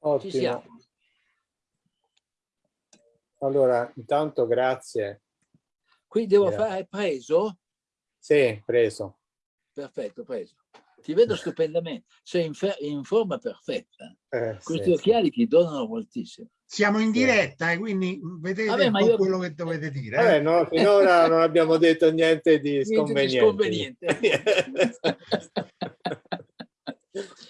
Ottimo. Ci siamo. Allora, intanto grazie. Qui devo grazie. fare preso? Sì, preso. Perfetto, preso. Ti vedo stupendamente, sei in, in forma perfetta. Eh, Questi sì, occhiali sì. ti donano moltissimo. Siamo in diretta e eh, quindi vedete Vabbè, io... quello che dovete dire. Vabbè, eh? no, finora non abbiamo detto niente di sconveniente. Niente di sconveniente.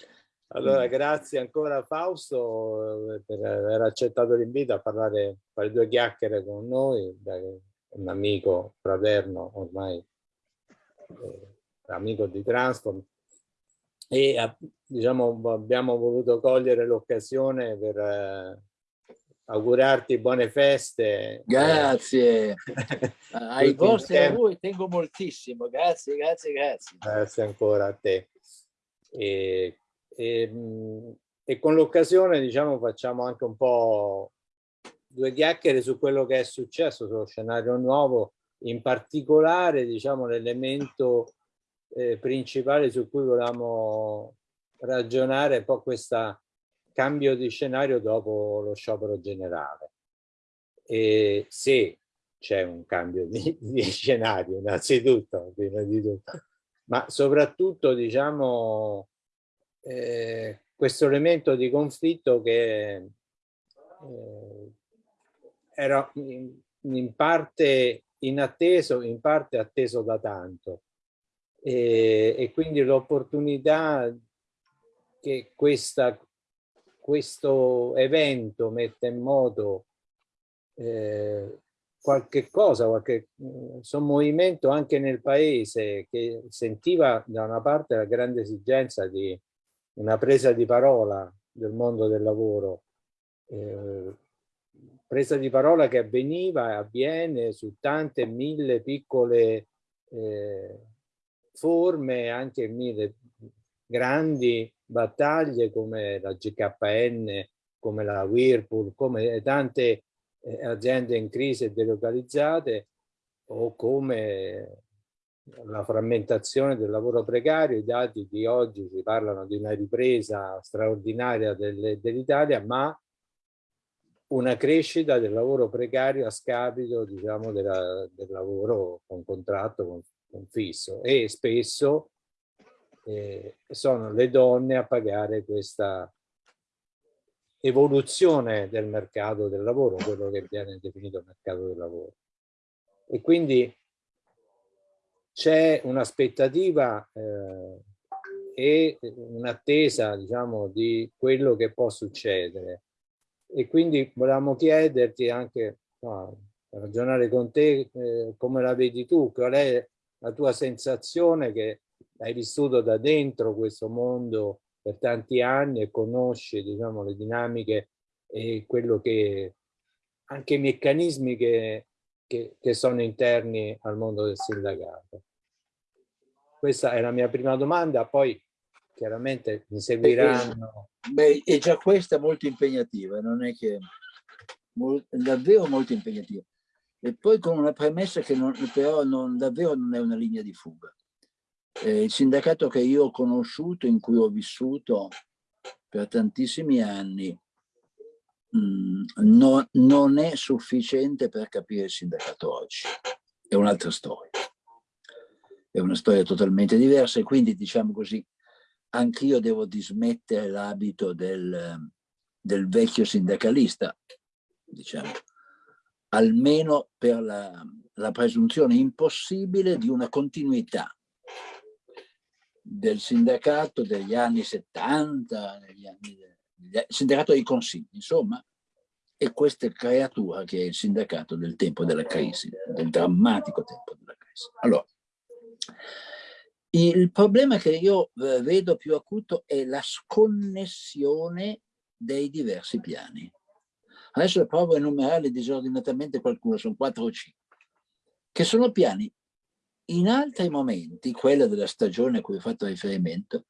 allora, grazie ancora Fausto eh, per aver accettato l'invito a parlare, a fare due chiacchiere con noi, un amico fraterno ormai, eh, amico di Transform e diciamo, abbiamo voluto cogliere l'occasione per eh, augurarti buone feste. Grazie. Ai vostri auguri tengo moltissimo. Grazie, grazie, grazie. Grazie ancora a te. E, e, e con l'occasione diciamo facciamo anche un po' due chiacchiere su quello che è successo sullo scenario nuovo, in particolare diciamo l'elemento eh, principale su cui volevamo ragionare un po' questo cambio di scenario dopo lo sciopero generale. E se c'è un cambio di, di, scenario, innanzitutto, prima di tutto, ma soprattutto, diciamo, eh, questo elemento di conflitto che eh, era in, in parte inatteso, in parte atteso da tanto. E, e quindi l'opportunità che questa, questo evento mette in moto eh, qualche cosa, qualche insomma, movimento anche nel paese che sentiva da una parte la grande esigenza di una presa di parola del mondo del lavoro, eh, presa di parola che avveniva e avviene su tante mille piccole eh, forme, anche mille grandi battaglie come la GKN, come la Whirlpool, come tante eh, aziende in crisi delocalizzate o come la frammentazione del lavoro precario, i dati di oggi ci parlano di una ripresa straordinaria dell'Italia, ma una crescita del lavoro precario a scapito diciamo, della, del lavoro con contratto, con un fisso e spesso eh, sono le donne a pagare questa evoluzione del mercato del lavoro, quello che viene definito mercato del lavoro. E quindi c'è un'aspettativa eh, e un'attesa diciamo, di quello che può succedere. E quindi volevamo chiederti anche, no, ragionare con te, eh, come la vedi tu, qual è la tua sensazione che hai vissuto da dentro questo mondo per tanti anni e conosci diciamo, le dinamiche e quello che anche i meccanismi che, che, che sono interni al mondo del sindacato. Questa è la mia prima domanda, poi chiaramente mi seguiranno. Beh, è già questa molto impegnativa, non è che davvero molto impegnativa e poi con una premessa che non, però non, davvero non è una linea di fuga. Eh, il sindacato che io ho conosciuto, in cui ho vissuto per tantissimi anni, mm, no, non è sufficiente per capire il sindacato oggi. È un'altra storia. È una storia totalmente diversa e quindi, diciamo così, anch'io devo dismettere l'abito del, del vecchio sindacalista, diciamo, almeno per la, la presunzione impossibile di una continuità del sindacato degli anni 70, negli anni, sindacato dei consigli, insomma, e questa creatura che è il sindacato del tempo della crisi, del drammatico tempo della crisi. Allora, il problema che io eh, vedo più acuto è la sconnessione dei diversi piani. Adesso provo a enumerarli disordinatamente qualcuno, sono quattro o cinque, che sono piani in altri momenti, quella della stagione a cui ho fatto riferimento,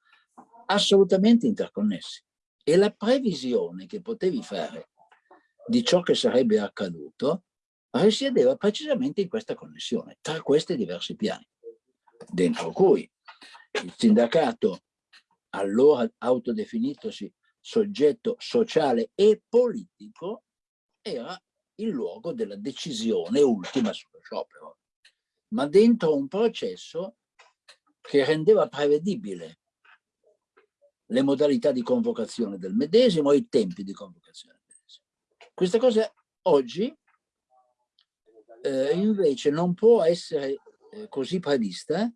assolutamente interconnessi. E la previsione che potevi fare di ciò che sarebbe accaduto risiedeva precisamente in questa connessione, tra questi diversi piani, dentro cui il sindacato, allora autodefinitosi soggetto sociale e politico, era il luogo della decisione ultima sullo sciopero, ma dentro un processo che rendeva prevedibile le modalità di convocazione del medesimo e i tempi di convocazione del medesimo. Questa cosa oggi eh, invece non può essere eh, così prevista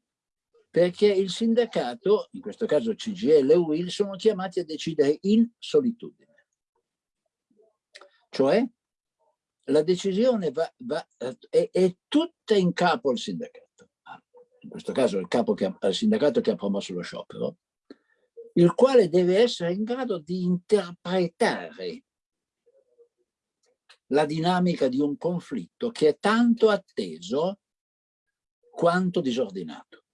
perché il sindacato, in questo caso CGL e UIL, sono chiamati a decidere in solitudine. Cioè la decisione va, va, è, è, tutta in capo al sindacato. Ah, in questo caso il, capo che, il sindacato che ha promosso lo sciopero, il quale deve essere in grado di interpretare la dinamica di un conflitto che è tanto atteso quanto disordinato,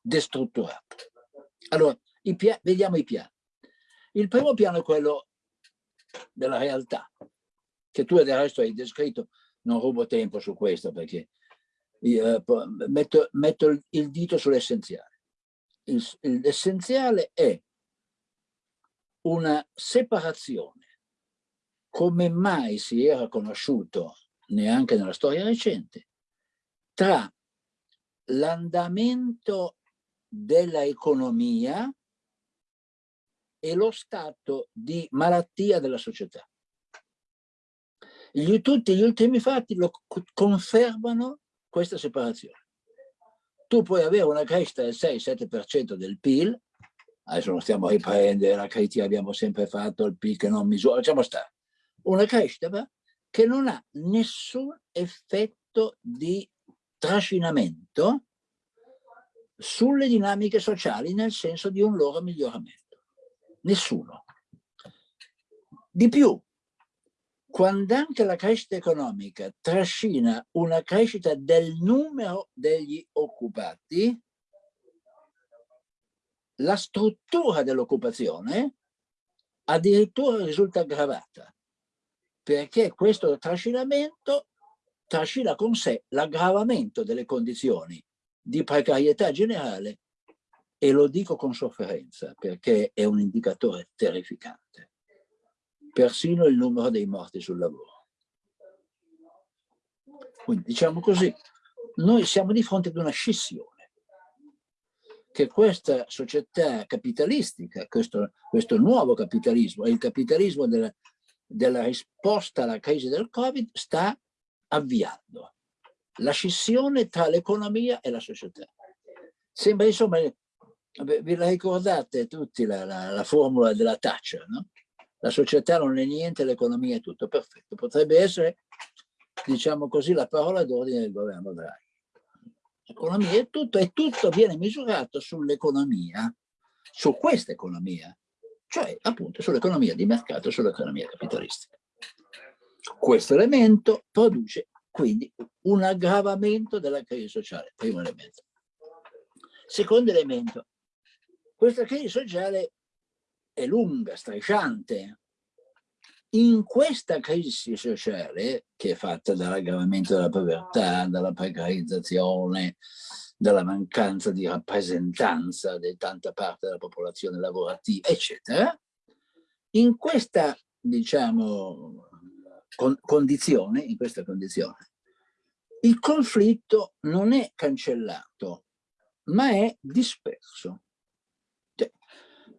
destrutturato. Allora, i vediamo i piani. Il primo piano è quello della realtà, che tu del resto hai descritto, non rubo tempo su questo perché io, eh, metto, metto, il dito sull'essenziale. L'essenziale è una separazione come mai si era conosciuto neanche nella storia recente tra l'andamento della economia e lo stato di malattia della società. Gli, tutti gli ultimi fatti lo confermano questa separazione. Tu puoi avere una crescita del 6-7% del PIL, adesso non stiamo a riprendere la critica abbiamo sempre fatto, il PIL che non misura, lasciamo stare, una crescita che non ha nessun effetto di trascinamento sulle dinamiche sociali nel senso di un loro miglioramento. Nessuno. Di più, quando anche la crescita economica trascina una crescita del numero degli occupati, la struttura dell'occupazione addirittura risulta aggravata perché questo trascinamento trascina con sé l'aggravamento delle condizioni di precarietà generale e lo dico con sofferenza perché è un indicatore terrificante. Persino il numero dei morti sul lavoro. Quindi diciamo così, noi siamo di fronte ad una scissione che questa società capitalistica, questo, questo nuovo capitalismo, il capitalismo della, della risposta alla crisi del Covid sta avviando la scissione tra l'economia e la società. Sembra insomma, vi la ricordate tutti la, la, la formula della Thatcher, no? La società non è niente, l'economia è tutto, perfetto. Potrebbe essere, diciamo così, la parola d'ordine del governo Draghi. L'economia è tutto e tutto viene misurato sull'economia, su questa economia, cioè appunto sull'economia di mercato, sull'economia capitalistica. Questo elemento produce quindi un aggravamento della crisi sociale, primo elemento. Secondo elemento, questa crisi sociale è lunga, strisciante. In questa crisi sociale, che è fatta dall'aggravamento della povertà, dalla precarizzazione, dalla mancanza di rappresentanza di tanta parte della popolazione lavorativa, eccetera, in questa, diciamo, con condizione, in questa condizione, il conflitto non è cancellato, ma è disperso.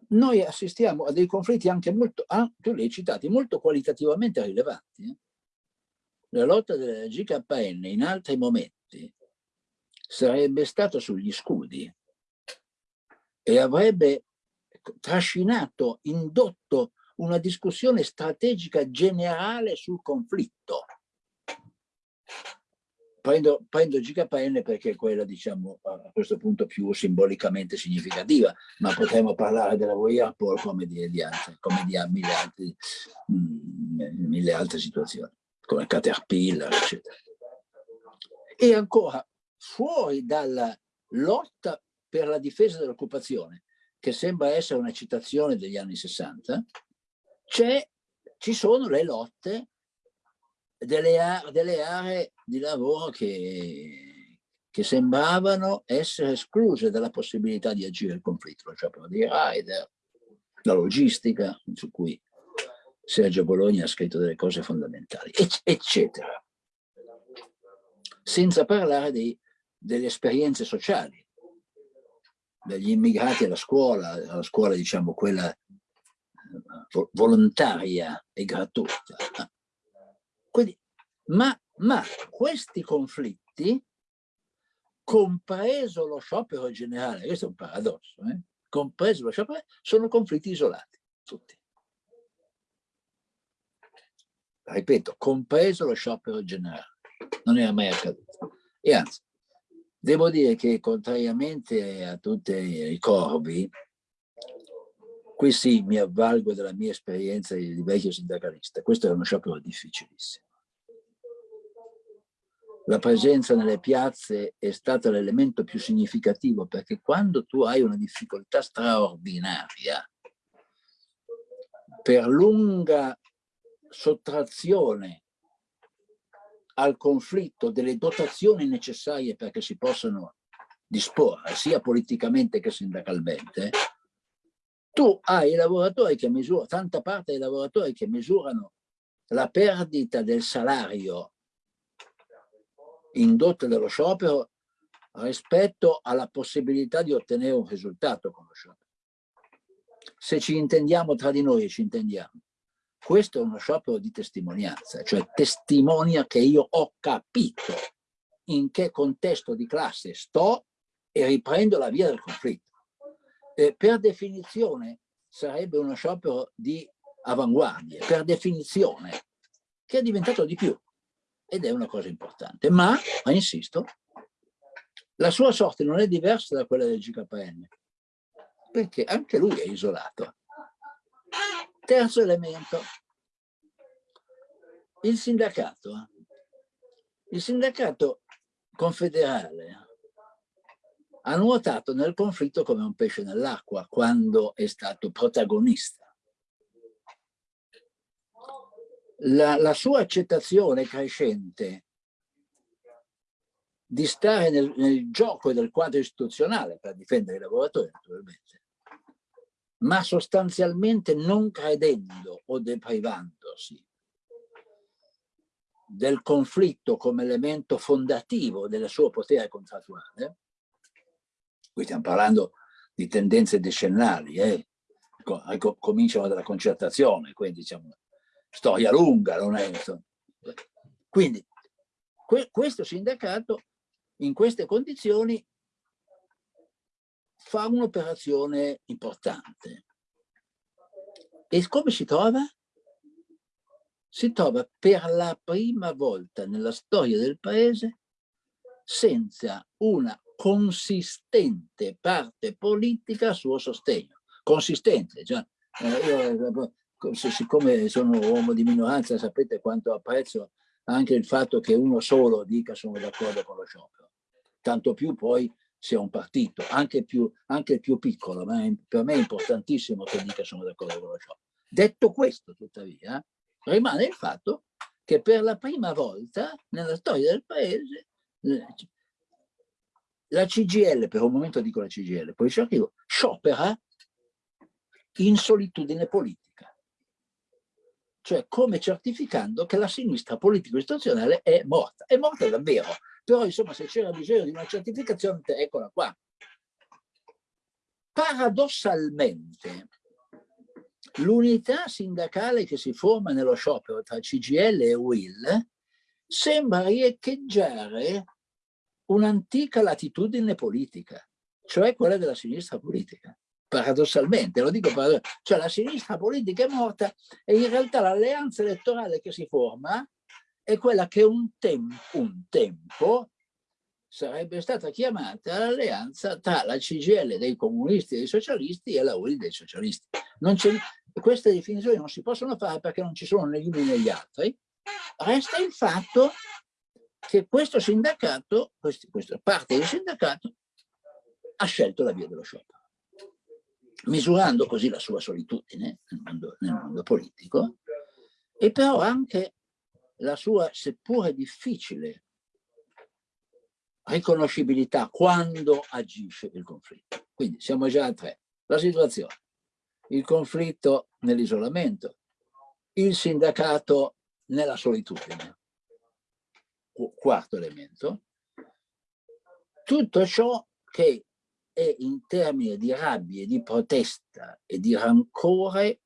Noi assistiamo a dei conflitti anche molto, li hai citati, molto qualitativamente rilevanti. Eh? La lotta della GKN in altri momenti sarebbe stato sugli scudi e avrebbe trascinato, indotto una discussione strategica generale sul conflitto. Prendo, prendo GKN perché è quella, diciamo, a questo punto più simbolicamente significativa, ma potremmo parlare della Voyapol come di, di, altre, come di mille, altri, mh, mm, mille altre situazioni, come Caterpillar, eccetera. E ancora, fuori dalla lotta per la difesa dell'occupazione, che sembra essere una citazione degli anni 60, ci sono le lotte delle, delle, aree di lavoro che, che, sembravano essere escluse dalla possibilità di agire il conflitto, cioè per di rider, la logistica, su cui Sergio Bologna ha scritto delle cose fondamentali, eccetera. Senza parlare dei, delle esperienze sociali, degli immigrati alla scuola, alla scuola diciamo quella eh, volontaria e gratuita. Quindi, ma, ma questi conflitti, compreso lo sciopero generale, questo è un paradosso, eh? compreso lo sciopero, sono conflitti isolati, tutti. Ripeto, compreso lo sciopero generale, non era mai accaduto. E anzi, devo dire che contrariamente a tutti i corvi, qui sì mi avvalgo della mia esperienza di vecchio sindacalista, questo è uno sciopero difficilissimo. La presenza nelle piazze è stata l'elemento più significativo perché quando tu hai una difficoltà straordinaria, per lunga sottrazione al conflitto delle dotazioni necessarie perché si possano disporre sia politicamente che sindacalmente, tu hai i lavoratori che misurano, tanta parte dei lavoratori che misurano la perdita del salario indotta dallo sciopero rispetto alla possibilità di ottenere un risultato con lo sciopero. Se ci intendiamo tra di noi e ci intendiamo, questo è uno sciopero di testimonianza, cioè testimonia che io ho capito in che contesto di classe sto e riprendo la via del conflitto. Eh, per definizione sarebbe uno sciopero di avanguardia, per definizione, che è diventato di più ed è una cosa importante. Ma, ma insisto, la sua sorte non è diversa da quella del GKN, perché anche lui è isolato. Terzo elemento, il sindacato. Il sindacato confederale ha nuotato nel conflitto come un pesce nell'acqua quando è stato protagonista. La, la sua accettazione crescente di stare nel, nel gioco del quadro istituzionale per difendere i lavoratori, naturalmente, ma sostanzialmente non credendo o deprivandosi del conflitto come elemento fondativo del suo potere contrattuale, qui stiamo parlando di tendenze decennali, eh? cominciano dalla concertazione, quindi diciamo storia lunga, non è Quindi que questo sindacato in queste condizioni fa un'operazione importante. E come si trova? Si trova per la prima volta nella storia del paese senza una consistente parte politica a suo sostegno. Consistente, cioè, eh, io, siccome sono uomo di minoranza sapete quanto apprezzo anche il fatto che uno solo dica sono d'accordo con lo sciopero. Tanto più poi sia un partito, anche, più, anche il più piccolo, ma per me è importantissimo che dica sono d'accordo con lo sciopero. Detto questo, tuttavia, rimane il fatto che per la prima volta nella storia del paese la CGL, per un momento dico la CGL, poi ci arrivo, sciopera in solitudine politica. Cioè come certificando che la sinistra politico-istituzionale è morta. È morta davvero. Però insomma se c'era bisogno di una certificazione, eccola qua. Paradossalmente, l'unità sindacale che si forma nello sciopero tra CGL e UIL sembra riecheggiare un'antica latitudine politica, cioè quella della sinistra politica. Paradossalmente, lo dico paradossalmente, cioè la sinistra politica è morta e in realtà l'alleanza elettorale che si forma è quella che un, tem un tempo sarebbe stata chiamata l'alleanza tra la CGL dei comunisti e dei socialisti e la UIL dei socialisti. queste definizioni non si possono fare perché non ci sono né gli uni né gli altri. Resta il fatto che questo sindacato, questa parte del sindacato, ha scelto la via dello sciopero, misurando così la sua solitudine nel mondo, nel mondo politico e però anche la sua, seppure difficile, riconoscibilità quando agisce il conflitto. Quindi siamo già a tre. La situazione. il conflitto nell'isolamento, il sindacato nella solitudine. Quarto elemento, tutto ciò che è in termini di rabbia, di protesta e di rancore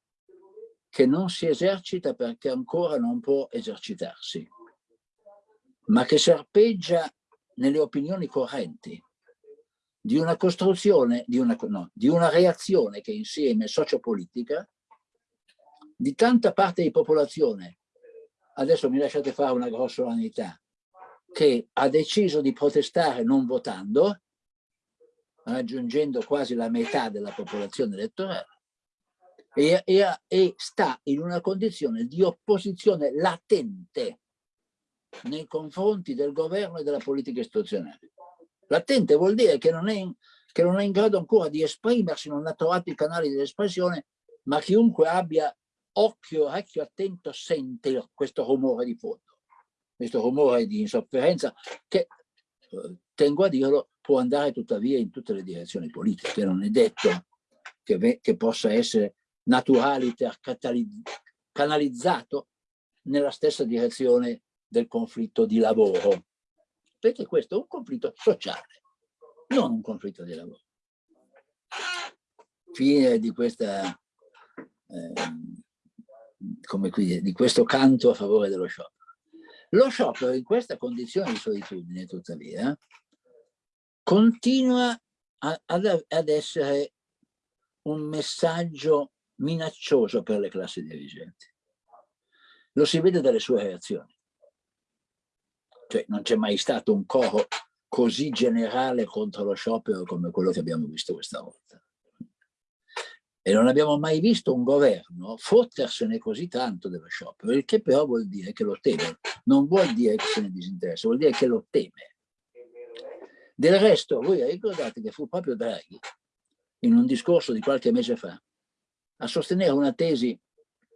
che non si esercita perché ancora non può esercitarsi, ma che serpeggia nelle opinioni correnti di una costruzione, di una, no, di una reazione che insieme sociopolitica di tanta parte di popolazione, adesso mi lasciate fare una grossolanità, che ha deciso di protestare non votando, raggiungendo quasi la metà della popolazione elettorale, e, e, e sta in una condizione di opposizione latente nei confronti del governo e della politica istituzionale. Latente vuol dire che non, è, che non è in grado ancora di esprimersi, non ha trovato i canali di espressione, ma chiunque abbia occhio, orecchio attento sente questo rumore di fondo, questo rumore di insofferenza che, eh, tengo a dirlo, può andare tuttavia in tutte le direzioni politiche, non è detto che, che possa essere naturaliter canalizzato nella stessa direzione del conflitto di lavoro, perché questo è un conflitto sociale, non un conflitto di lavoro. Fine di questa eh, qui, di questo canto a favore dello sciopero. Lo sciopero in questa condizione di solitudine, tuttavia, continua a, ad, ad essere un messaggio minaccioso per le classi dirigenti. Lo si vede dalle sue reazioni. Cioè non c'è mai stato un coro così generale contro lo sciopero come quello che abbiamo visto questa volta. E non abbiamo mai visto un governo fottersene così tanto dello sciopero, il che però vuol dire che lo teme. Non vuol dire che se ne disinteressa, vuol dire che lo teme. Del resto, voi ricordate che fu proprio Draghi, in un discorso di qualche mese fa, a sostenere una tesi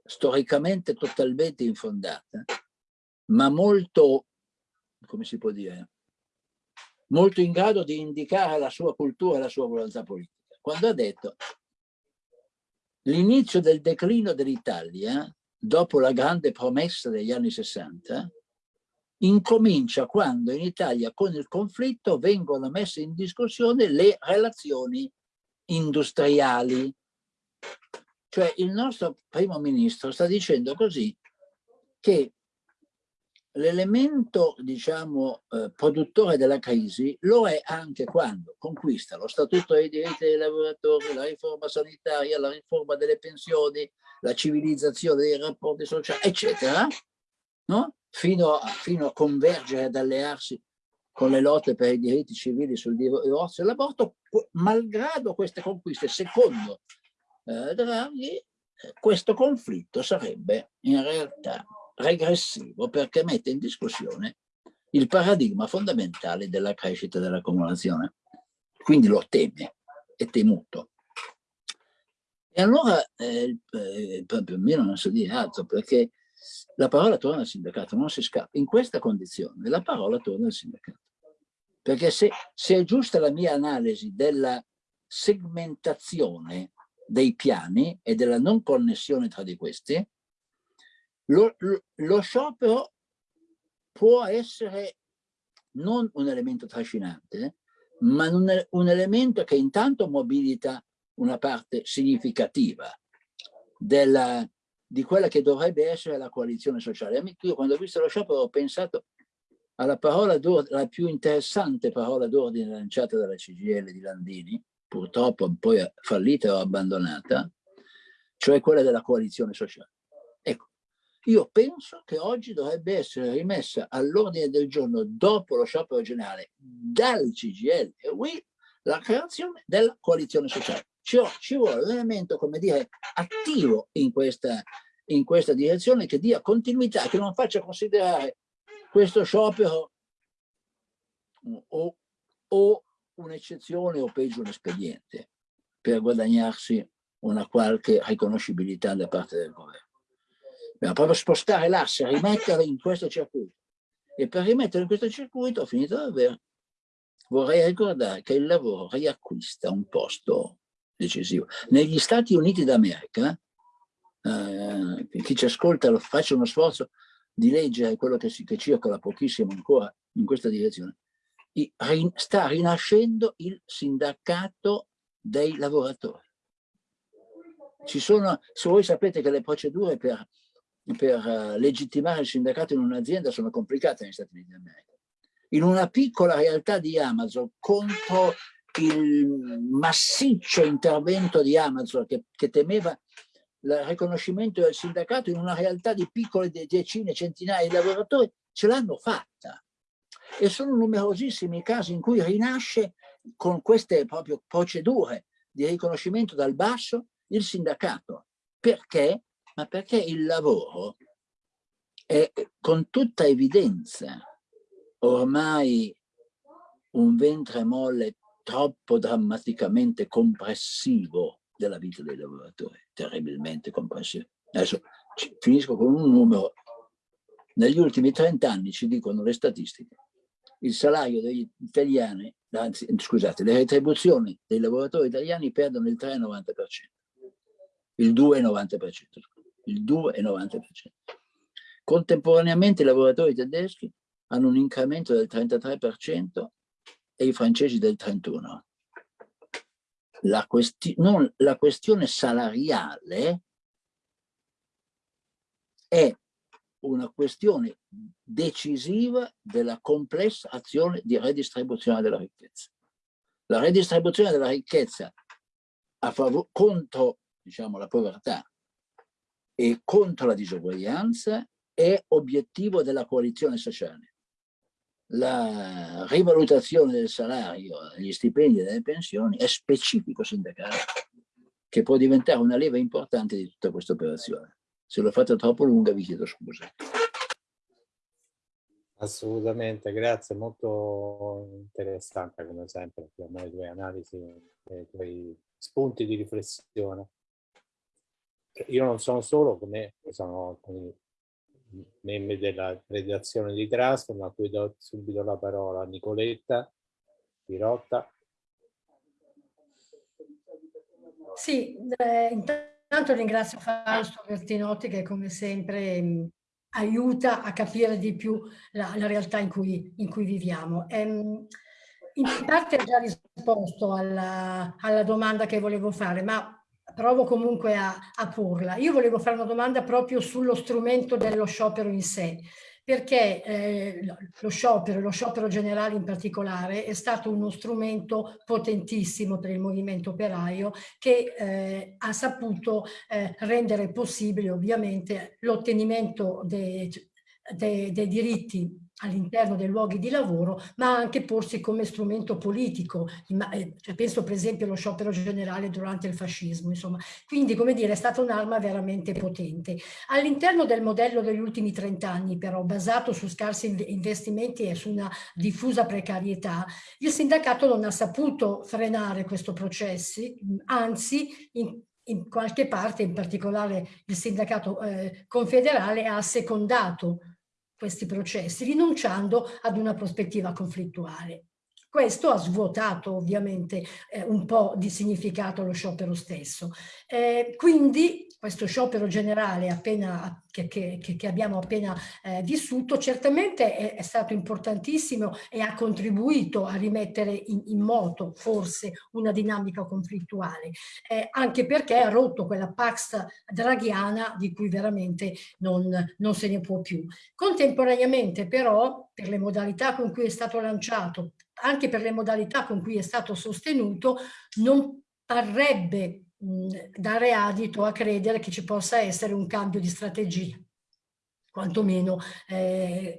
storicamente totalmente infondata, ma molto, come si può dire, molto in grado di indicare la sua cultura e la sua volontà politica, quando ha detto L'inizio del declino dell'Italia, dopo la grande promessa degli anni 60, incomincia quando in Italia con il conflitto vengono messe in discussione le relazioni industriali. Cioè il nostro primo ministro sta dicendo così che l'elemento, diciamo, eh, produttore della crisi lo è anche quando conquista lo statuto dei diritti dei lavoratori, la riforma sanitaria, la riforma delle pensioni, la civilizzazione dei rapporti sociali, eccetera, no? fino, a, fino a convergere ad allearsi con le lotte per i diritti civili sul divorzio e l'aborto, malgrado queste conquiste, secondo eh, Draghi, eh, questo conflitto sarebbe in realtà regressivo perché mette in discussione il paradigma fondamentale della crescita dell'accumulazione. Quindi lo teme, è temuto. E allora eh, eh, proprio a me non so dire altro perché la parola torna al sindacato, non si scappa. In questa condizione la parola torna al sindacato. Perché se, se è giusta la mia analisi della segmentazione dei piani e della non connessione tra di questi, lo, lo, lo sciopero può essere non un elemento trascinante, ma un, un, elemento che intanto mobilita una parte significativa della, di quella che dovrebbe essere la coalizione sociale. Io quando ho visto lo sciopero ho pensato alla parola la più interessante parola d'ordine lanciata dalla CGL di Landini, purtroppo poi fallita o abbandonata, cioè quella della coalizione sociale. Ecco, io penso che oggi dovrebbe essere rimessa all'ordine del giorno dopo lo sciopero generale dal CGL e WI la creazione della coalizione sociale. Ci, ci vuole un elemento, come dire, attivo in questa, in questa direzione che dia continuità, che non faccia considerare questo sciopero o, o un'eccezione o peggio un espediente per guadagnarsi una qualche riconoscibilità da parte del governo. Bisogna proprio spostare l'asse, rimetterla in questo circuito. E per rimetterla in questo circuito, ho finito davvero, vorrei ricordare che il lavoro riacquista un posto decisivo. Negli Stati Uniti d'America, eh, chi ci ascolta faccia uno sforzo di leggere quello che, si, che circola pochissimo ancora in questa direzione, sta rinascendo il sindacato dei lavoratori. Ci sono, se voi sapete che le procedure per, per uh, legittimare il sindacato in un'azienda sono complicate negli Stati Uniti d'America. In una piccola realtà di Amazon contro il massiccio intervento di Amazon che, che temeva il riconoscimento del sindacato in una realtà di piccole decine, centinaia di lavoratori, ce l'hanno fatta. E sono numerosissimi i casi in cui rinasce con queste proprio procedure di riconoscimento dal basso il sindacato. Perché? Ma perché il lavoro è con tutta evidenza ormai un ventre molle troppo drammaticamente compressivo della vita dei lavoratori, terribilmente compressivo. Adesso finisco con un numero. Negli ultimi 30 anni, ci dicono le statistiche, il salario degli italiani, anzi, scusate, le retribuzioni dei lavoratori italiani perdono il 3,90%, il 2,90%, il 2,90%. Contemporaneamente i lavoratori tedeschi hanno un incremento del 33% e i francesi del 31%. La, questi non, la questione salariale è una questione decisiva della complessa azione di redistribuzione della ricchezza. La redistribuzione della ricchezza contro diciamo, la povertà e contro la disuguaglianza è obiettivo della coalizione sociale. La rivalutazione del salario, degli stipendi e delle pensioni è specifico sindacale che può diventare una leva importante di tutta questa operazione. Se l'ho fatta troppo lunga vi chiedo scusa. Assolutamente, grazie, molto interessante come sempre le tue analisi e i tuoi spunti di riflessione. Io non sono solo, come sono alcuni membri della redazione di Transform, a cui do subito la parola a Nicoletta Pirotta. Sì, eh, intanto ringrazio Fausto Bertinotti che come sempre mh, aiuta a capire di più la, la realtà in cui, in cui viviamo. Ehm, in parte ha già risposto alla, alla domanda che volevo fare, ma provo comunque a, a porla. Io volevo fare una domanda proprio sullo strumento dello sciopero in sé, perché eh, lo sciopero, lo sciopero generale in particolare, è stato uno strumento potentissimo per il movimento operaio che eh, ha saputo eh, rendere possibile ovviamente l'ottenimento dei, dei, dei diritti all'interno dei luoghi di lavoro, ma anche porsi come strumento politico. Eh, cioè, penso per esempio allo sciopero generale durante il fascismo. Insomma. Quindi, come dire, è stata un'arma veramente potente. All'interno del modello degli ultimi 30 anni, però, basato su scarsi investimenti e su una diffusa precarietà, il sindacato non ha saputo frenare questo processo, anzi, in, in qualche parte, in particolare il sindacato eh, confederale, ha secondato questi processi, rinunciando ad una prospettiva conflittuale. Questo ha svuotato ovviamente eh, un po' di significato lo sciopero stesso. Eh, quindi questo sciopero generale appena, che, che, che, abbiamo appena eh, vissuto certamente è, è, stato importantissimo e ha contribuito a rimettere in, in moto forse una dinamica conflittuale, eh, anche perché ha rotto quella pax draghiana di cui veramente non, non se ne può più. Contemporaneamente però, per le modalità con cui è stato lanciato, anche per le modalità con cui è stato sostenuto, non parrebbe dare adito a credere che ci possa essere un cambio di strategia, quantomeno, eh,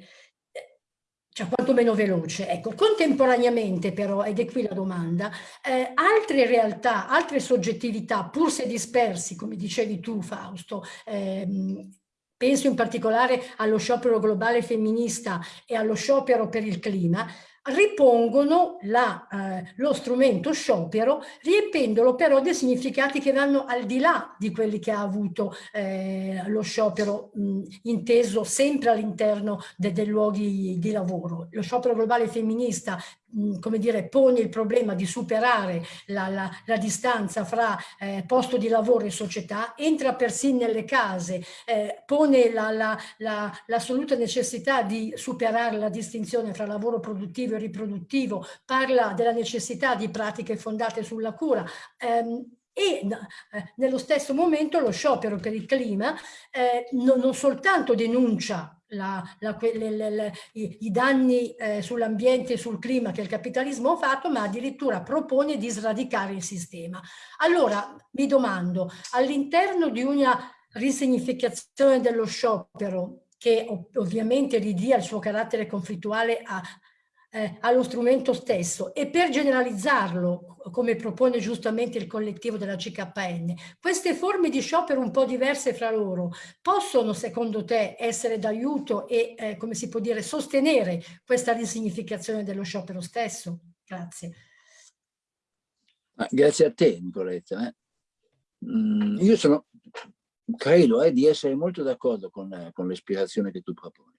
cioè quantomeno veloce. Ecco, contemporaneamente però, ed è qui la domanda, eh, altre realtà, altre soggettività, pur se dispersi, come dicevi tu Fausto, ehm, penso in particolare allo sciopero globale femminista e allo sciopero per il clima, ripongono la, eh, lo strumento sciopero riempendolo però dei significati che vanno al di là di quelli che ha avuto eh, lo sciopero mh, inteso sempre all'interno de, dei luoghi di lavoro. Lo sciopero globale femminista come dire, pone il problema di superare la, la, la distanza fra eh, posto di lavoro e società, entra persino nelle case, eh, pone l'assoluta la, necessità di superare la distinzione fra lavoro produttivo e riproduttivo, parla della necessità di pratiche fondate sulla cura, ehm, e eh, nello stesso momento lo sciopero per il clima eh, non, non, soltanto denuncia la, la, le, le, le, i, i, danni eh, sull'ambiente e sul clima che il capitalismo ha fatto, ma addirittura propone di sradicare il sistema. Allora mi domando, all'interno di una risignificazione dello sciopero che ovviamente ridia il suo carattere conflittuale a, eh, allo strumento stesso e per generalizzarlo, come propone giustamente il collettivo della CKN, queste forme di sciopero un po' diverse fra loro possono secondo te essere d'aiuto e, eh, come si può dire, sostenere questa risignificazione dello sciopero stesso? Grazie. Grazie a te Nicoletta. Eh. Mm, io sono, credo eh, di essere molto d'accordo con, con l'ispirazione che tu proponi.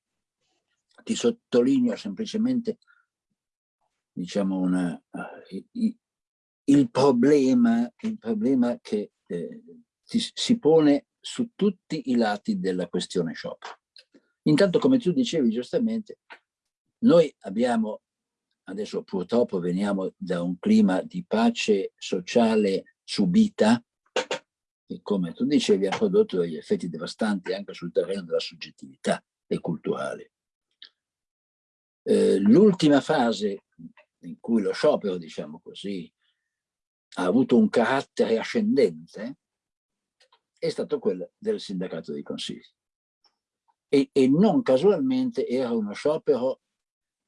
Ti sottolineo semplicemente diciamo, una, uh, il, problema, il problema che eh, si pone su tutti i lati della questione sciopero. Intanto, come tu dicevi giustamente, noi abbiamo, adesso purtroppo veniamo da un clima di pace sociale subita, che come tu dicevi ha prodotto degli effetti devastanti anche sul terreno della soggettività e culturale. Eh, L'ultima fase in cui lo sciopero, diciamo così, ha avuto un carattere ascendente, è stato quello del sindacato dei consigli. E, e non casualmente era uno sciopero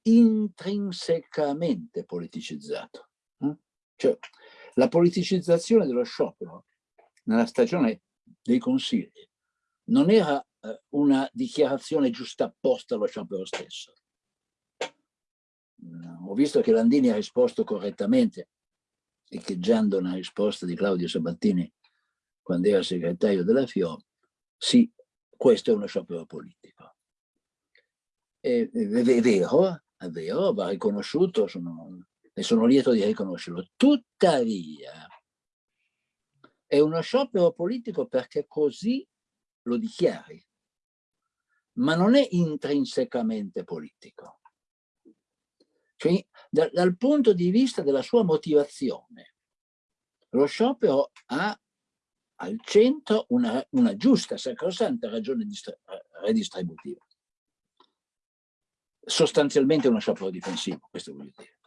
intrinsecamente politicizzato. Eh? Cioè, la politicizzazione dello sciopero nella stagione dei consigli non era eh, una dichiarazione giusta apposta allo sciopero stesso, ho visto che Landini ha risposto correttamente, echeggiando una risposta di Claudio Sabattini quando era segretario della FIO, sì, questo è uno sciopero politico. È, è vero, è vero, va riconosciuto, sono, e sono lieto di riconoscerlo. Tuttavia, è uno sciopero politico perché così lo dichiari, ma non è intrinsecamente politico. Cioè, da, dal punto di vista della sua motivazione, lo sciopero ha al centro una, una giusta, sacrosanta ragione redistributiva. Sostanzialmente uno sciopero difensivo, questo voglio dire.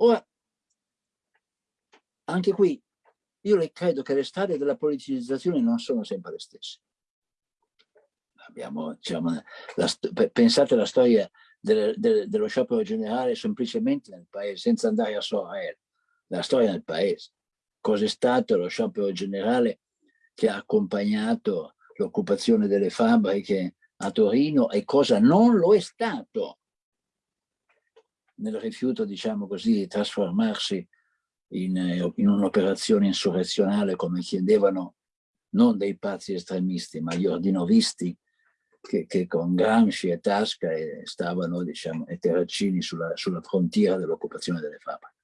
Ora, anche qui, io le credo che le strade della politicizzazione non sono sempre le stesse. Abbiamo, diciamo, la, pensate alla storia del, del, dello sciopero generale semplicemente nel paese, senza andare a Sorel, la storia del paese. Cos'è stato lo sciopero generale che ha accompagnato l'occupazione delle fabbriche a Torino e cosa non lo è stato nel rifiuto, diciamo così, di trasformarsi in, in un'operazione insurrezionale come chiedevano non dei pazzi estremisti, ma gli ordinovisti che, che, con Gramsci e Tasca stavano, diciamo, e Terracini sulla, sulla frontiera dell'occupazione delle fabbriche.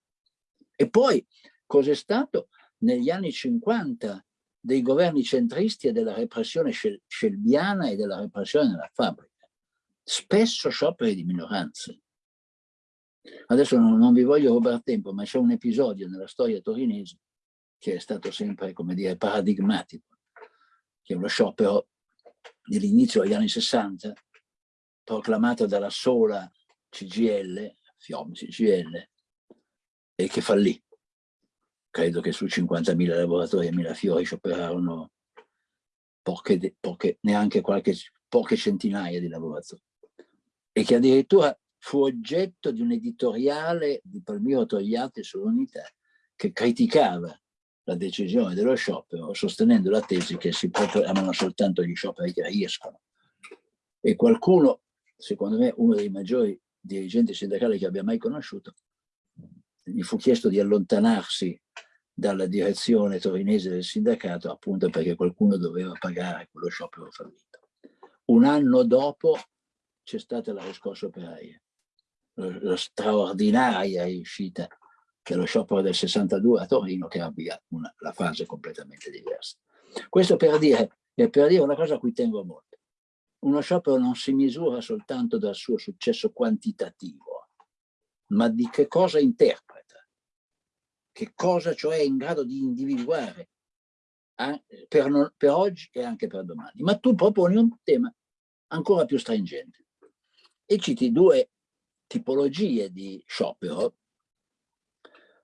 E poi cos'è stato negli anni 50 dei governi centristi e della repressione scelbiana e della repressione della fabbrica? Spesso scioperi di minoranze. Adesso non, non vi voglio rubare tempo, ma c'è un episodio nella storia torinese che è stato sempre, come dire, paradigmatico, che è uno sciopero dell'inizio degli anni 60, proclamata dalla sola CGL, FIOM CGL, e che fallì. Credo che su 50.000 lavoratori a Mirafiori scioperarono poche, poche, neanche qualche, poche centinaia di lavoratori. E che addirittura fu oggetto di un editoriale di Palmiro Togliatti sull'unità che criticava la decisione dello sciopero sostenendo la tesi che si proclamano soltanto gli scioperi che riescono. E qualcuno, secondo me uno dei maggiori dirigenti sindacali che abbia mai conosciuto, gli fu chiesto di allontanarsi dalla direzione torinese del sindacato appunto perché qualcuno doveva pagare quello sciopero fallito. Un anno dopo c'è stata la riscossa operaia la straordinaria riuscita che lo sciopero del 62 a Torino che abbia una, la fase completamente diversa. Questo per dire, per dire una cosa a cui tengo molto. Uno sciopero non si misura soltanto dal suo successo quantitativo, ma di che cosa interpreta, che cosa cioè è in grado di individuare per, non, per oggi e anche per domani. Ma tu proponi un tema ancora più stringente e citi due tipologie di sciopero,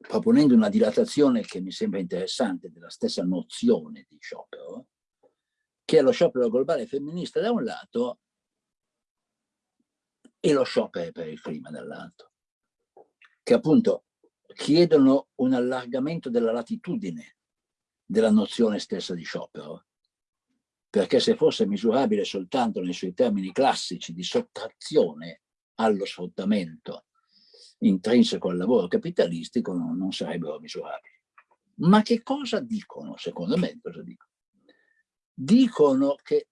proponendo una dilatazione che mi sembra interessante della stessa nozione di sciopero, che è lo sciopero globale femminista da un lato e lo sciopero per il clima dall'altro, che appunto chiedono un allargamento della latitudine della nozione stessa di sciopero, perché se fosse misurabile soltanto nei suoi termini classici di sottrazione allo sfruttamento intrinseco al lavoro capitalistico non, non sarebbero misurabili. Ma che cosa dicono, secondo me, cosa dicono? Dicono che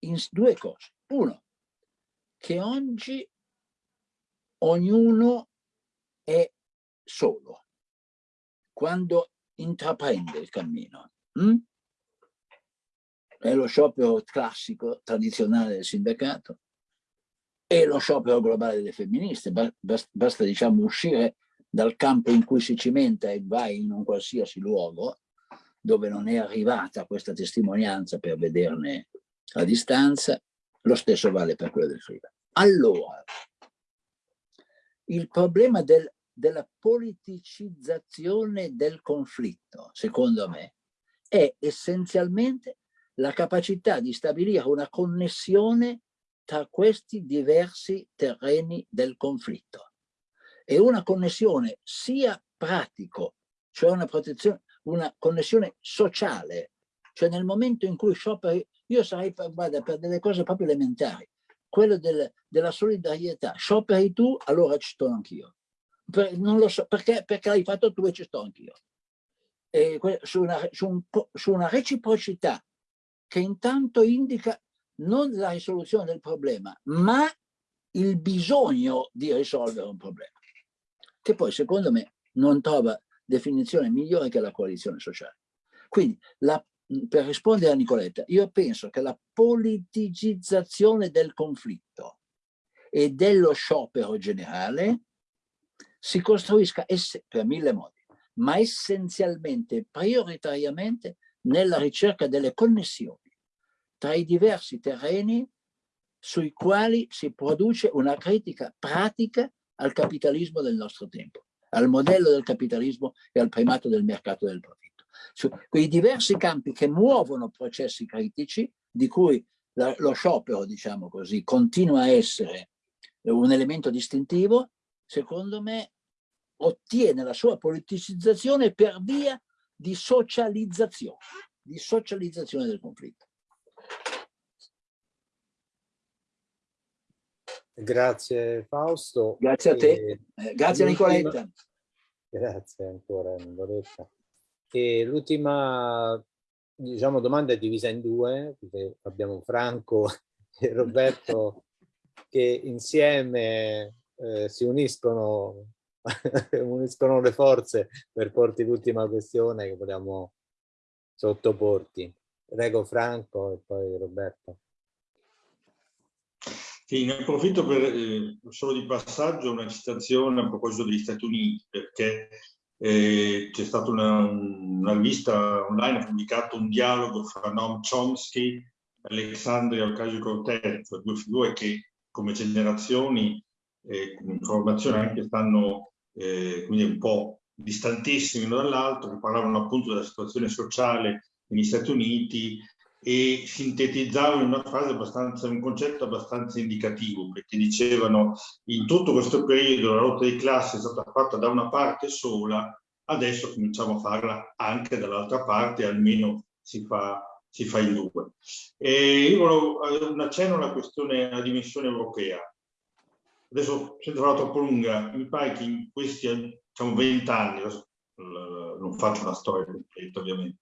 in due cose. Uno, che oggi ognuno è solo quando intraprende il cammino. Hm? È lo sciopero classico, tradizionale del sindacato, e lo sciopero globale delle femministe. Basta, diciamo, uscire dal campo in cui si cimenta e vai in un qualsiasi luogo dove non è arrivata questa testimonianza per vederne a distanza, lo stesso vale per quello del Friuli. Allora, il problema del, della politicizzazione del conflitto, secondo me, è essenzialmente la capacità di stabilire una connessione tra questi diversi terreni del conflitto. E una connessione sia pratico, cioè una protezione, una connessione sociale, cioè nel momento in cui scioperi, io sarei per, guarda, per delle cose proprio elementari, quello del, della solidarietà, scioperi tu, allora ci sto anch'io. Non lo so, perché, perché l'hai fatto tu e ci sto anch'io. Su su, un, su una reciprocità che intanto indica non la risoluzione del problema, ma il bisogno di risolvere un problema, che poi secondo me non trova definizione migliore che la coalizione sociale. Quindi, la, per rispondere a Nicoletta, io penso che la politicizzazione del conflitto e dello sciopero generale si costruisca per mille modi, ma essenzialmente, prioritariamente, nella ricerca delle connessioni tra i diversi terreni sui quali si produce una critica pratica al capitalismo del nostro tempo, al modello del capitalismo e al primato del mercato del profitto. Su quei diversi campi che muovono processi critici, di cui la, lo sciopero, diciamo così, continua a essere un elemento distintivo, secondo me ottiene la sua politicizzazione per via di socializzazione, di socializzazione del conflitto. Grazie Fausto. Grazie a te. E, eh, Grazie Nicoletta. Grazie ancora Nicoletta. E l'ultima diciamo, domanda è divisa in due, perché abbiamo Franco e Roberto che insieme eh, si uniscono, uniscono le forze per porti l'ultima questione che vogliamo sottoporti. Prego Franco e poi Roberto. Sì, ne approfitto per eh, solo di passaggio una citazione a proposito degli Stati Uniti, perché eh, c'è stata una, una, rivista online, ha pubblicato un dialogo fra Noam Chomsky e Alexandria Ocasio-Cortez, due figure che come generazioni, eh, come informazione anche stanno eh, quindi un po' distantissimi l'uno dall'altro, che parlavano appunto della situazione sociale negli Stati Uniti e sintetizzavano in una frase abbastanza, un concetto abbastanza indicativo, perché dicevano in tutto questo periodo la lotta di classe è stata fatta da una parte sola, adesso cominciamo a farla anche dall'altra parte, almeno si fa, si fa in due. E io volevo eh, un accenno alla questione, alla dimensione europea. Adesso, senza farla troppo lunga, mi pare che in questi diciamo, vent'anni, non faccio una storia completa ovviamente,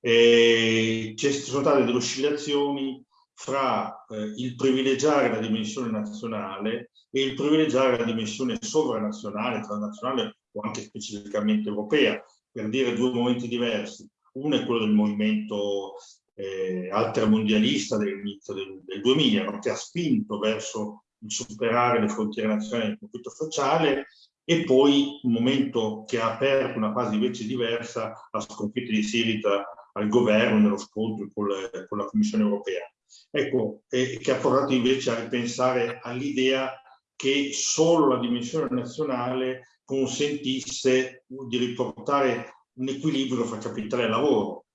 ci sono state delle oscillazioni fra eh, il privilegiare la dimensione nazionale e il privilegiare la dimensione sovranazionale, transnazionale o anche specificamente europea, per dire due momenti diversi. Uno è quello del movimento eh, altermondialista dell'inizio del, del 2000, no? che ha spinto verso il superare le frontiere nazionali del conflitto sociale e poi un momento che ha aperto una fase invece diversa, la sconfitta di Sirita al governo nello scontro con, le, con la Commissione europea. Ecco, eh, che ha portato invece a ripensare all'idea che solo la dimensione nazionale consentisse di riportare un equilibrio fra capitale e lavoro,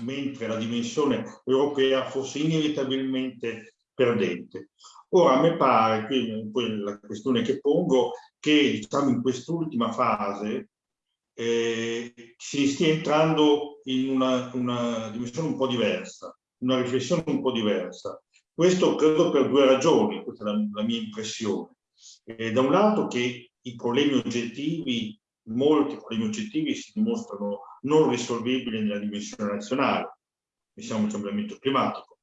mentre la dimensione europea fosse inevitabilmente perdente. Ora, a me pare, qui la questione che pongo, che diciamo in quest'ultima fase eh, si stia entrando in una, una dimensione un po' diversa, una riflessione un po' diversa. Questo credo per due ragioni, questa è la, la mia impressione. Eh, da un lato che i problemi oggettivi, molti problemi oggettivi si dimostrano non risolvibili nella dimensione nazionale, pensiamo al cambiamento climatico,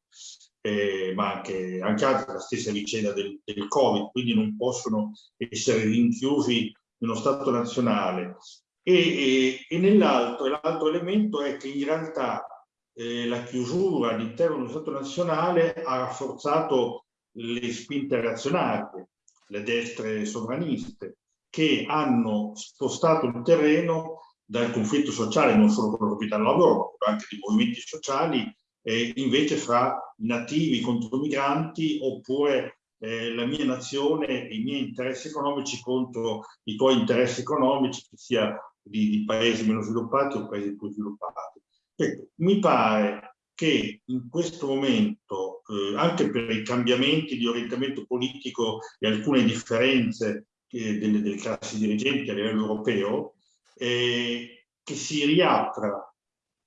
eh, ma anche, anche altre, la stessa vicenda del, del, Covid, quindi non possono essere rinchiusi nello Stato nazionale. E, e, e nell'altro, l'altro elemento è che in realtà eh, la chiusura all'interno dello Stato nazionale ha rafforzato le spinte reazionarie, le destre sovraniste, che hanno spostato il terreno dal conflitto sociale, non solo con il capitale lavoro, ma anche di movimenti sociali, eh, invece fra nativi contro migranti oppure eh, la mia nazione e i miei interessi economici contro i tuoi interessi economici, che sia di, di paesi meno sviluppati o paesi più sviluppati. Ecco, mi pare che in questo momento, eh, anche per i cambiamenti di orientamento politico e alcune differenze eh, delle, delle, classi dirigenti a livello europeo, eh, che si riapra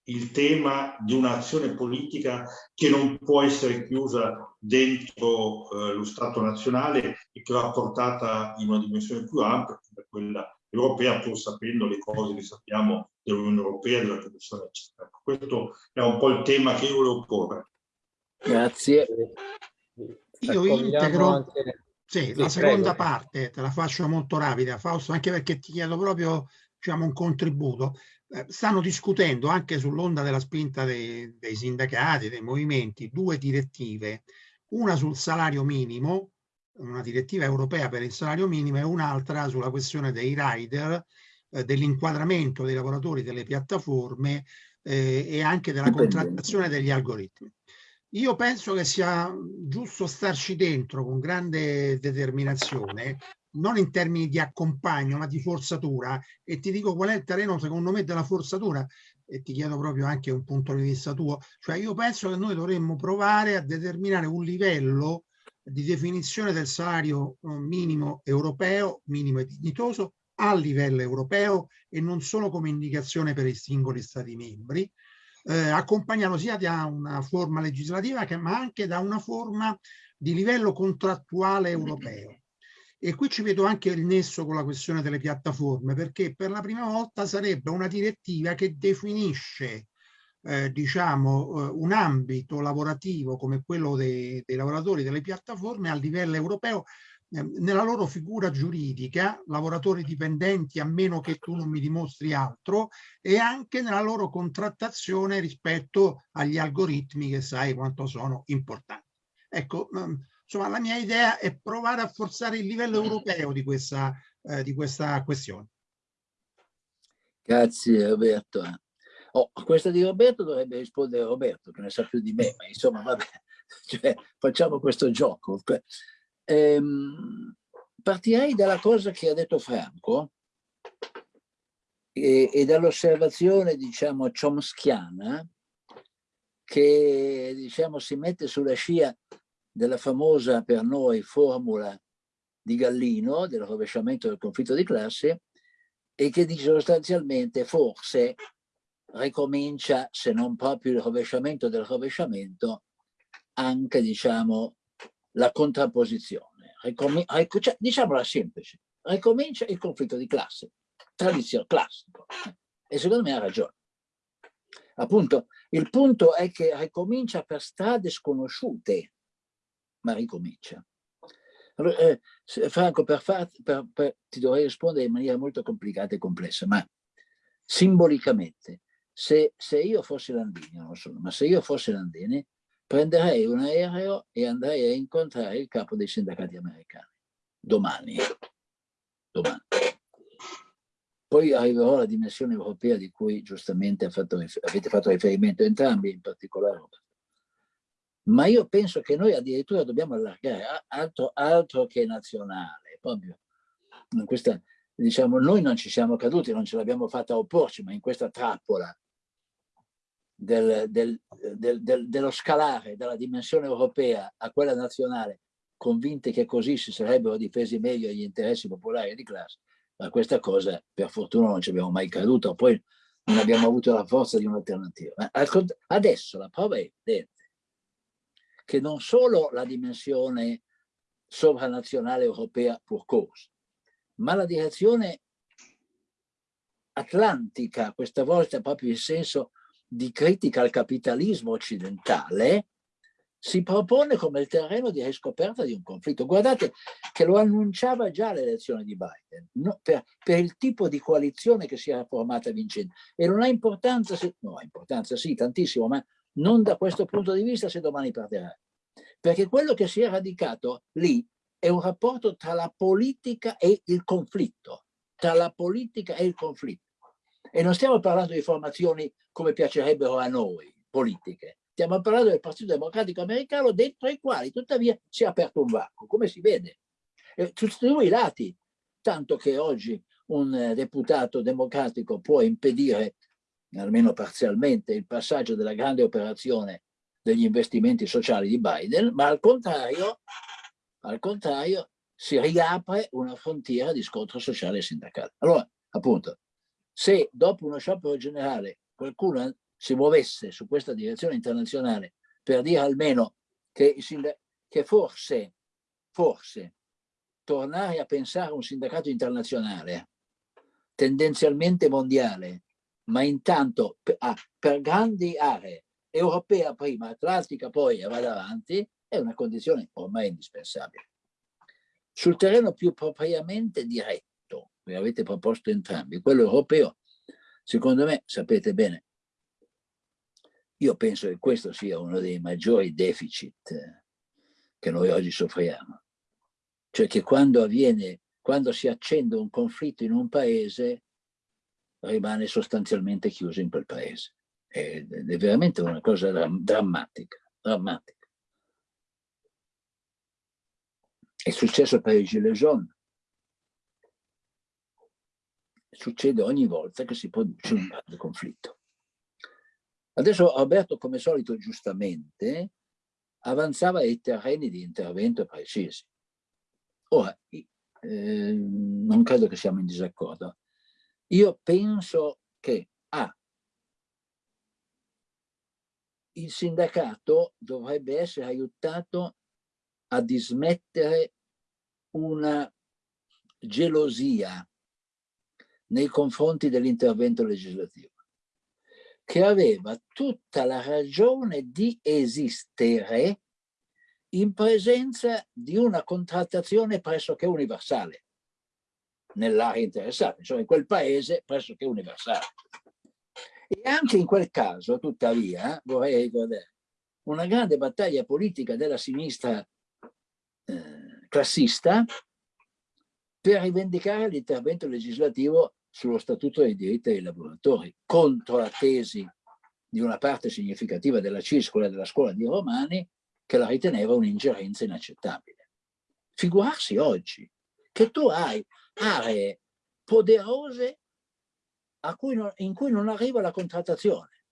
il tema di un'azione politica che non può essere chiusa dentro eh, lo Stato nazionale e che va portata in una dimensione più ampia come quella europea, pur sapendo le cose che sappiamo dell'Unione Europea, della Commissione, eccetera. Ecco, questo è un po' il tema che io volevo porre. Grazie. Io integro anche... sì, la seconda prego. parte, te la faccio molto rapida, Fausto, anche perché ti chiedo proprio diciamo, un contributo. Eh, stanno discutendo anche sull'onda della spinta dei, dei sindacati, dei movimenti, due direttive, una sul salario minimo, una direttiva europea per il salario minimo e un'altra sulla questione dei rider, eh, dell'inquadramento dei lavoratori delle piattaforme eh, e anche della contrattazione degli algoritmi. Io penso che sia giusto starci dentro con grande determinazione non in termini di accompagno, ma di forzatura. E ti dico qual è il terreno, secondo me, della forzatura, e ti chiedo proprio anche un punto di vista tuo. Cioè io penso che noi dovremmo provare a determinare un livello di definizione del salario eh, minimo europeo, minimo e dignitoso, a livello europeo e non solo come indicazione per i singoli Stati membri, eh, accompagnato sia da una forma legislativa che, ma anche da una forma di livello contrattuale europeo. E qui ci vedo anche il nesso con la questione delle piattaforme, perché per la prima volta sarebbe una direttiva che definisce eh, diciamo, eh, un ambito lavorativo come quello dei, dei, lavoratori delle piattaforme a livello europeo eh, nella loro figura giuridica, lavoratori dipendenti a meno che tu non mi dimostri altro, e anche nella loro contrattazione rispetto agli algoritmi che sai quanto sono importanti. Ecco, mm, Insomma, la mia idea è provare a forzare il livello europeo di questa, eh, di questa questione. Grazie Roberto. Oh, a questa di Roberto dovrebbe rispondere Roberto, che ne sa più di me, ma insomma, vabbè, cioè, facciamo questo gioco. Ehm, partirei dalla cosa che ha detto Franco e, e dall'osservazione, diciamo, chomskiana, che diciamo, si mette sulla scia della famosa per noi formula di Gallino, del rovesciamento del conflitto di classe, e che dice sostanzialmente forse ricomincia, se non proprio il rovesciamento del rovesciamento, anche diciamo la contrapposizione. Ricomin cioè, diciamola semplice, ricomincia il conflitto di classe, tradizione classico. E secondo me ha ragione. Appunto, il punto è che ricomincia per strade sconosciute, ma ricomincia. Allora, eh, Franco, per far, per, per, ti dovrei rispondere in maniera molto complicata e complessa, ma simbolicamente, se, se io fossi Landini, non lo sono, ma se io fossi Landini, prenderei un aereo e andrei a incontrare il capo dei sindacati americani. Domani. Domani. Poi arriverò alla dimensione europea di cui giustamente fatto, avete fatto riferimento entrambi, in particolare ma io penso che noi addirittura dobbiamo allargare altro, altro che nazionale, proprio. Questa, diciamo, noi non ci siamo caduti, non ce l'abbiamo fatta opporci, ma in questa trappola del, del, del, dello scalare dalla dimensione europea a quella nazionale, convinti che così si sarebbero difesi meglio gli interessi popolari di classe, ma questa cosa per fortuna non ci abbiamo mai creduto, poi non abbiamo avuto la forza di un'alternativa. Adesso la prova è evidente che non solo la dimensione sovranazionale europea pur cause, ma la direzione atlantica, questa volta proprio in senso di critica al capitalismo occidentale, si propone come il terreno di riscoperta di un conflitto. Guardate che lo annunciava già l'elezione di Biden, no, per, per, il tipo di coalizione che si era formata vincente. E non ha importanza, se, no, ha importanza sì, tantissimo, ma non da questo punto di vista se domani perderà. Perché quello che si è radicato lì è un rapporto tra la politica e il conflitto, tra la politica e il conflitto. E non stiamo parlando di formazioni come piacerebbero a noi, politiche. Stiamo parlando del Partito Democratico Americano dentro i quali tuttavia si è aperto un varco, come si vede. E, tutti i lati, tanto che oggi un deputato democratico può impedire almeno parzialmente, il passaggio della grande operazione degli investimenti sociali di Biden, ma al contrario, al contrario si riapre una frontiera di scontro sociale e sindacale. Allora, appunto, se dopo uno sciopero generale qualcuno si muovesse su questa direzione internazionale per dire almeno che, che forse, forse tornare a pensare a un sindacato internazionale tendenzialmente mondiale, ma intanto per, ah, per grandi aree europea prima, atlantica poi e vada avanti, è una condizione ormai indispensabile. Sul terreno più propriamente diretto, che avete proposto entrambi, quello europeo, secondo me, sapete bene, io penso che questo sia uno dei maggiori deficit che noi oggi soffriamo. Cioè che quando avviene, quando si accende un conflitto in un paese, rimane sostanzialmente chiuso in quel paese è, è veramente una cosa drammatica, drammatica. È successo per i Gilets jaunes. Succede ogni volta che si produce un grande conflitto. Adesso Roberto, come solito, giustamente, avanzava ai terreni di intervento precisi. Ora, eh, non credo che siamo in disaccordo. Io penso che A, il sindacato dovrebbe essere aiutato a dismettere una gelosia nei confronti dell'intervento legislativo, che aveva tutta la ragione di esistere in presenza di una contrattazione pressoché universale nell'area interessata, cioè in quel paese pressoché universale. E anche in quel caso, tuttavia, vorrei ricordare, una grande battaglia politica della sinistra eh, classista per rivendicare l'intervento legislativo sullo Statuto dei diritti dei lavoratori, contro la tesi di una parte significativa della CIS, quella della scuola di Romani, che la riteneva un'ingerenza inaccettabile. Figurarsi oggi che tu hai aree poderose cui non, in cui non arriva la contrattazione.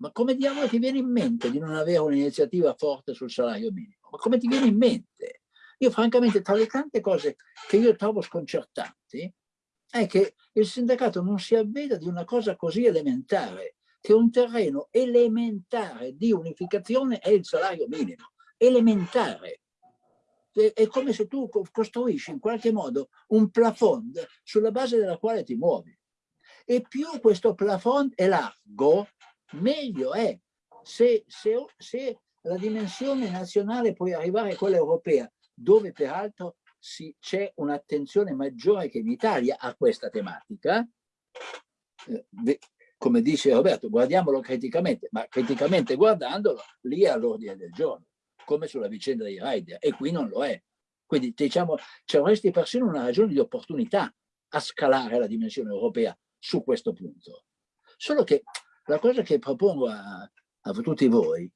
Ma come diavolo ti viene in mente di non avere un'iniziativa forte sul salario minimo? Ma come ti viene in mente? Io francamente tra le tante cose che io trovo sconcertanti è che il sindacato non si avveda di una cosa così elementare, che un terreno elementare di unificazione è il salario minimo, elementare. È come se tu costruisci in qualche modo un plafond sulla base della quale ti muovi e più questo plafond è largo, meglio è. Se, se, se la dimensione nazionale puoi arrivare a quella europea, dove peraltro c'è un'attenzione maggiore che in Italia a questa tematica. Eh, come dice Roberto, guardiamolo criticamente, ma criticamente guardandolo, lì è all'ordine del giorno, come sulla vicenda dei rider, e qui non lo è. Quindi diciamo, c'è avresti persino una ragione di opportunità a scalare la dimensione europea su questo punto. Solo che la cosa che propongo a, a tutti voi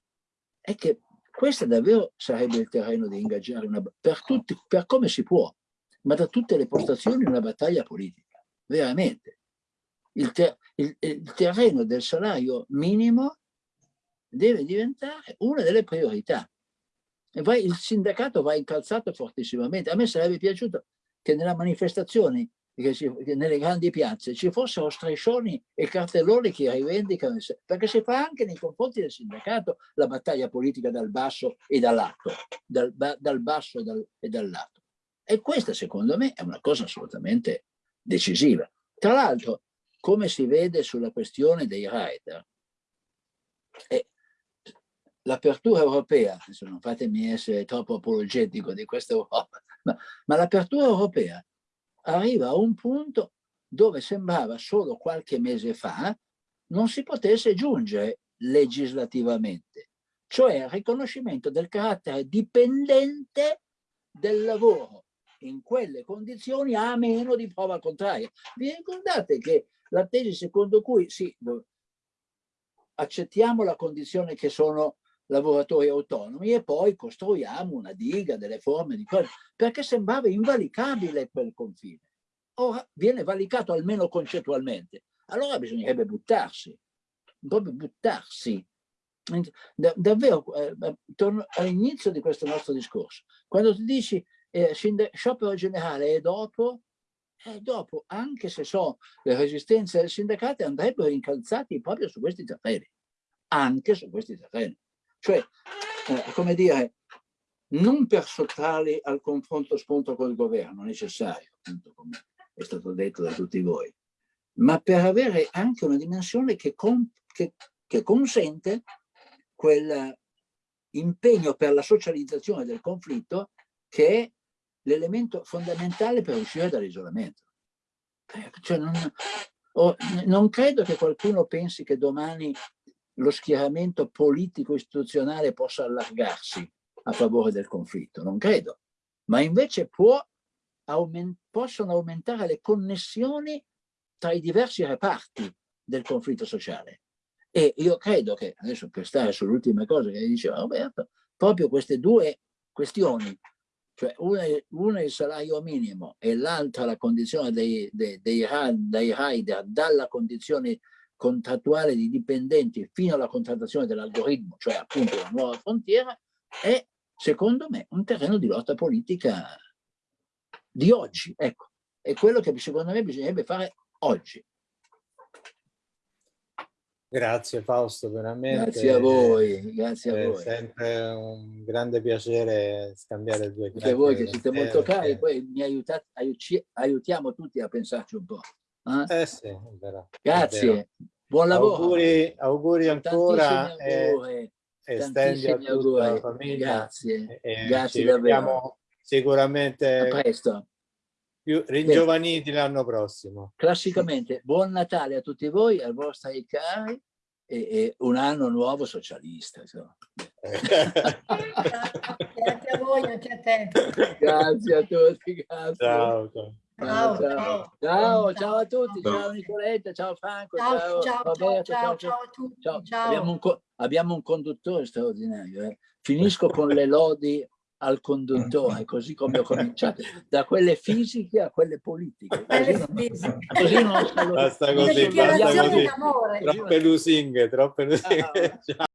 è che questo davvero sarebbe il terreno di ingaggiare una, per, tutti, per come si può, ma da tutte le postazioni una battaglia politica, veramente. Il, ter, il, il terreno del salario minimo deve diventare una delle priorità. Vai, il sindacato va incalzato fortissimamente. A me sarebbe piaciuto che nella manifestazione che, ci, che nelle grandi piazze ci fossero striscioni e cartelloni che rivendicano, perché si fa anche nei confronti del sindacato la battaglia politica dal basso e dall'alto, dal, dal basso e, dal, e dall'alto. E questa secondo me è una cosa assolutamente decisiva. Tra l'altro, come si vede sulla questione dei rider, l'apertura europea, adesso non fatemi essere troppo apologetico di questa Europa, ma, ma l'apertura europea arriva a un punto dove sembrava solo qualche mese fa non si potesse giungere legislativamente, cioè il riconoscimento del carattere dipendente del lavoro in quelle condizioni a meno di prova contraria. Vi ricordate che la tesi secondo cui sì, accettiamo la condizione che sono lavoratori autonomi e poi costruiamo una diga, delle forme di cose, perché sembrava invalicabile quel confine. Ora viene valicato almeno concettualmente. Allora bisognerebbe buttarsi, proprio buttarsi. Da, davvero, eh, torno all'inizio di questo nostro discorso. Quando tu dici eh, sciopero generale e dopo, e dopo, anche se so le resistenze del sindacato, andrebbero incalzati proprio su questi terreni, anche su questi terreni. Cioè, eh, come dire, non per sottrarli al confronto spunto col governo necessario, appunto come è stato detto da tutti voi, ma per avere anche una dimensione che, con, che, che consente quel impegno per la socializzazione del conflitto che è l'elemento fondamentale per uscire dall'isolamento. Eh, cioè non, non credo che qualcuno pensi che domani lo schieramento politico istituzionale possa allargarsi a favore del conflitto, non credo, ma invece può aument possono aumentare le connessioni tra i diversi reparti del conflitto sociale. E io credo che, adesso per stare sull'ultima cosa che diceva Roberto, proprio queste due questioni, cioè una, una il salario minimo e l'altra la condizione dei, dei, dei, dei rider dalla condizione contrattuale di dipendenti fino alla contrattazione dell'algoritmo, cioè appunto la nuova frontiera, è secondo me un terreno di lotta politica di oggi, ecco, è quello che secondo me bisognerebbe fare oggi. Grazie Fausto, veramente. Grazie a voi, grazie a voi. È sempre un grande piacere scambiare due chiacchiere. Anche voi che siete molto cari, poi mi aiutate, aiutiamo tutti a pensarci un po'. Eh, eh sì, è vero. Grazie, è buon lavoro. Auguri, auguri ancora e, e stendi a tutta auguri. la famiglia. Grazie, e, grazie davvero sicuramente a presto. più ringiovaniti l'anno prossimo. Classicamente, buon Natale a tutti voi, ai vostri cari e, e un anno nuovo socialista. grazie a voi, anche a te. Grazie a tutti, grazie. Ciao. Ciao, ciao, ciao, ciao, a tutti, ciao Nicoletta, ciao Franco, ciao, ciao, Roberto, ciao, ciao, a tutti. Ciao. Abbiamo, un, abbiamo un conduttore straordinario. Eh. Finisco con le lodi al conduttore, così come ho cominciato, da quelle fisiche a quelle politiche. Così non, così non basta così, basta così. Troppe lusinghe, troppe lusinghe. Ah,